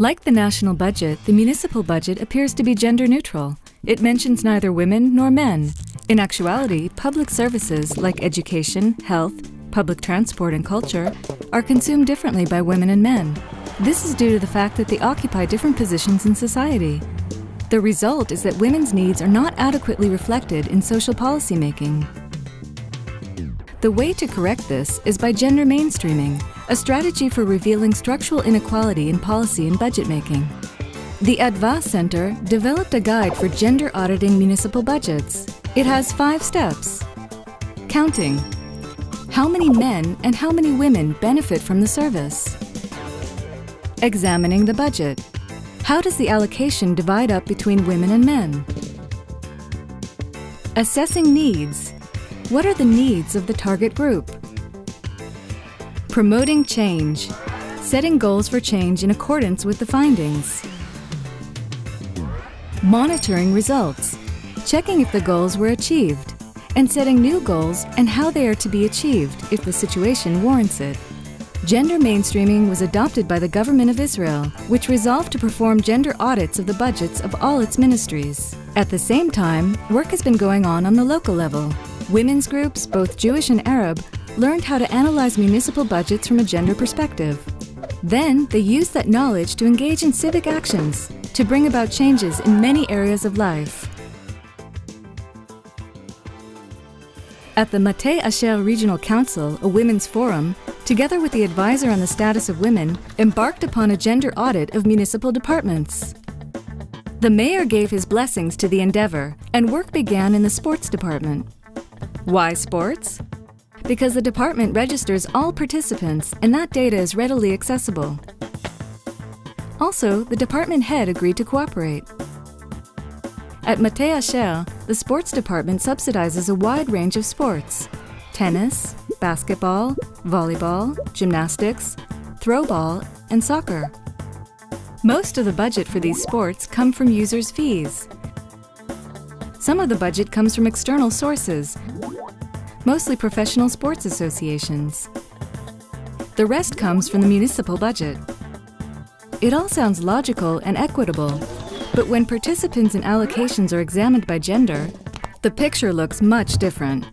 Like the national budget, the municipal budget appears to be gender neutral. It mentions neither women nor men. In actuality, public services like education, health, public transport, and culture are consumed differently by women and men. This is due to the fact that they occupy different positions in society. The result is that women's needs are not adequately reflected in social policy making. The way to correct this is by gender mainstreaming, a strategy for revealing structural inequality in policy and budget making. The Adva Center developed a guide for gender auditing municipal budgets. It has five steps. Counting. How many men and how many women benefit from the service? Examining the budget. How does the allocation divide up between women and men? Assessing needs. What are the needs of the target group? Promoting change. Setting goals for change in accordance with the findings. Monitoring results. Checking if the goals were achieved. And setting new goals and how they are to be achieved if the situation warrants it. Gender mainstreaming was adopted by the Government of Israel, which resolved to perform gender audits of the budgets of all its ministries. At the same time, work has been going on on the local level. Women's groups, both Jewish and Arab, learned how to analyze municipal budgets from a gender perspective. Then, they used that knowledge to engage in civic actions to bring about changes in many areas of life. At the Mateh Asher Regional Council, a women's forum, together with the advisor on the status of women, embarked upon a gender audit of municipal departments. The mayor gave his blessings to the endeavor, and work began in the sports department. Why sports? Because the department registers all participants and that data is readily accessible. Also, the department head agreed to cooperate. At Mateh Asher, the sports department subsidizes a wide range of sports tennis, basketball, volleyball, gymnastics, throwball, and soccer. Most of the budget for these sports come from users' fees. Some of the budget comes from external sources, mostly professional sports associations. The rest comes from the municipal budget. It all sounds logical and equitable, but when participants and allocations are examined by gender, the picture looks much different.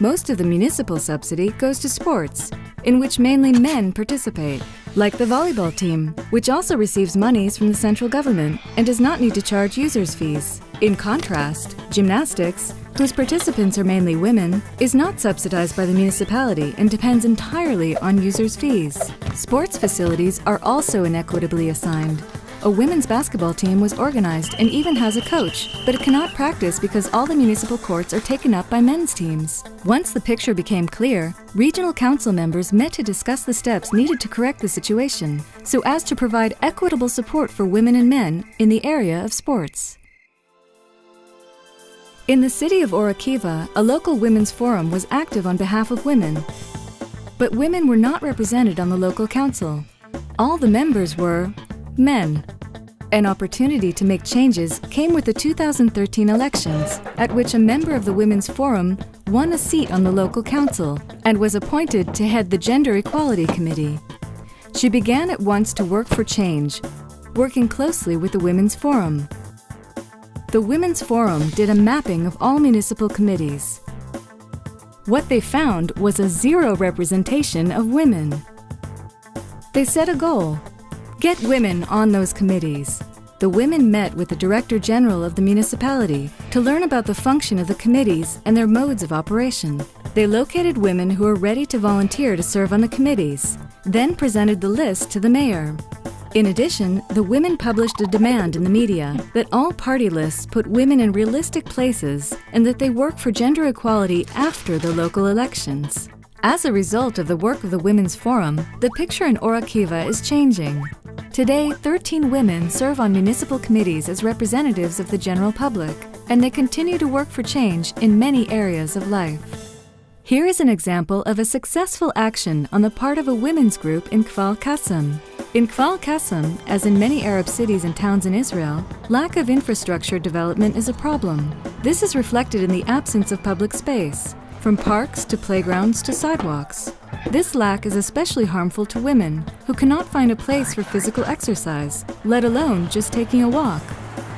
Most of the municipal subsidy goes to sports, in which mainly men participate, like the volleyball team, which also receives monies from the central government and does not need to charge users fees. In contrast, gymnastics, whose participants are mainly women, is not subsidized by the municipality and depends entirely on users' fees. Sports facilities are also inequitably assigned. A women's basketball team was organized and even has a coach, but it cannot practice because all the municipal courts are taken up by men's teams. Once the picture became clear, regional council members met to discuss the steps needed to correct the situation, so as to provide equitable support for women and men in the area of sports. In the city of Or Akiva, a local women's forum was active on behalf of women. But women were not represented on the local council. All the members were men. An opportunity to make changes came with the 2013 elections, at which a member of the Women's Forum won a seat on the local council and was appointed to head the Gender Equality Committee. She began at once to work for change, working closely with the Women's Forum. The Women's Forum did a mapping of all municipal committees. What they found was a zero representation of women. They set a goal get women on those committees. The women met with the Director General of the municipality to learn about the function of the committees and their modes of operation. They located women who were ready to volunteer to serve on the committees, then presented the list to the mayor. In addition, the women published a demand in the media that all party lists put women in realistic places and that they work for gender equality after the local elections. As a result of the work of the Women's Forum, the picture in Or Akiva is changing. Today, 13 women serve on municipal committees as representatives of the general public, and they continue to work for change in many areas of life. Here is an example of a successful action on the part of a women's group in Kfar Qasim. In Kfar Qasim, as in many Arab cities and towns in Israel, lack of infrastructure development is a problem. This is reflected in the absence of public space, from parks to playgrounds to sidewalks. This lack is especially harmful to women who cannot find a place for physical exercise, let alone just taking a walk.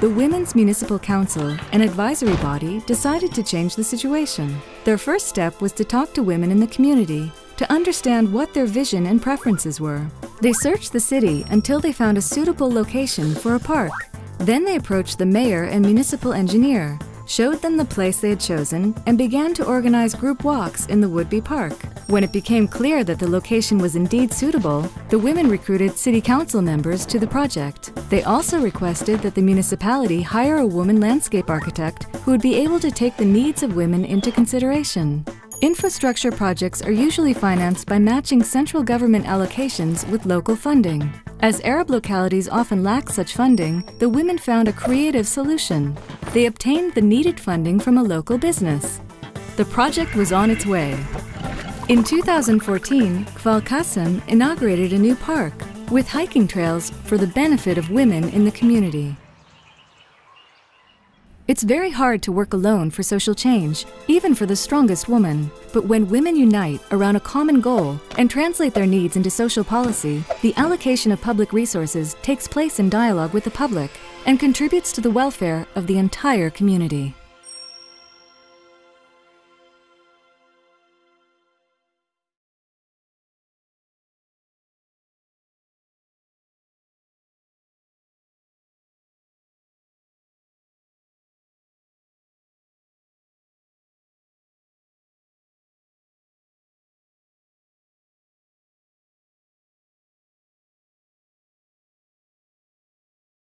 The Women's Municipal Council, an advisory body, decided to change the situation. Their first step was to talk to women in the community to understand what their vision and preferences were. They searched the city until they found a suitable location for a park. Then they approached the mayor and municipal engineer, showed them the place they had chosen, and began to organize group walks in the would-be park. When it became clear that the location was indeed suitable, the women recruited city council members to the project. They also requested that the municipality hire a woman landscape architect who would be able to take the needs of women into consideration. Infrastructure projects are usually financed by matching central government allocations with local funding. As Arab localities often lack such funding, the women found a creative solution. They obtained the needed funding from a local business. The project was on its way. In 2014, Kfar Qasim inaugurated a new park with hiking trails for the benefit of women in the community. It's very hard to work alone for social change, even for the strongest woman. But when women unite around a common goal and translate their needs into social policy, the allocation of public resources takes place in dialogue with the public and contributes to the welfare of the entire community.